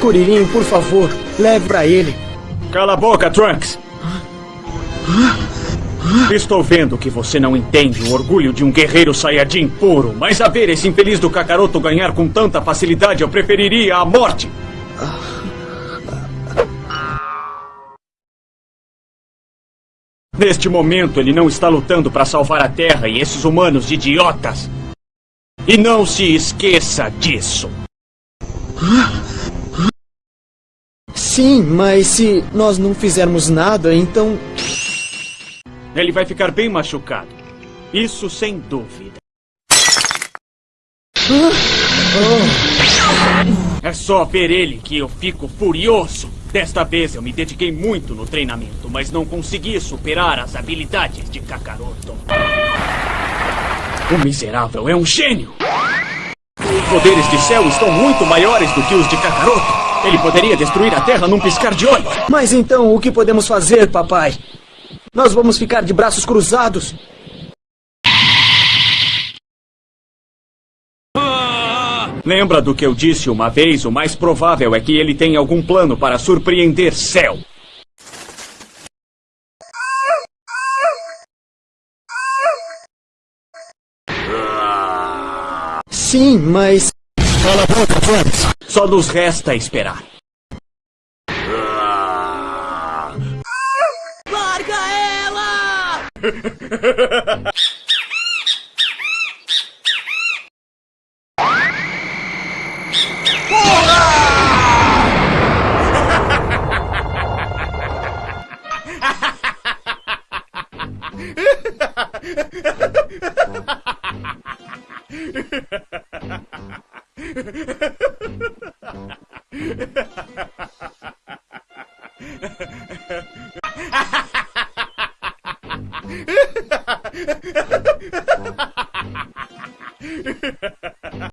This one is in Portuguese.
Curirim, por favor, leve pra ele. Cala a boca, Trunks! Estou vendo que você não entende o orgulho de um guerreiro Saiyajin puro, mas a ver esse infeliz do Kakaroto ganhar com tanta facilidade, eu preferiria a morte! Neste momento, ele não está lutando para salvar a Terra e esses humanos idiotas. E não se esqueça disso. Sim, mas se nós não fizermos nada, então. Ele vai ficar bem machucado. Isso sem dúvida. É só ver ele que eu fico furioso. Desta vez eu me dediquei muito no treinamento, mas não consegui superar as habilidades de Kakaroto. O miserável é um gênio! Os poderes de céu estão muito maiores do que os de Kakaroto. Ele poderia destruir a Terra num piscar de olhos. Mas então o que podemos fazer, papai? Nós vamos ficar de braços cruzados? Lembra do que eu disse uma vez? O mais provável é que ele tenha algum plano para surpreender Cell. Sim, mas. Cala a boca, Trunks. Só nos resta esperar. Larga ela! Ha ha ha!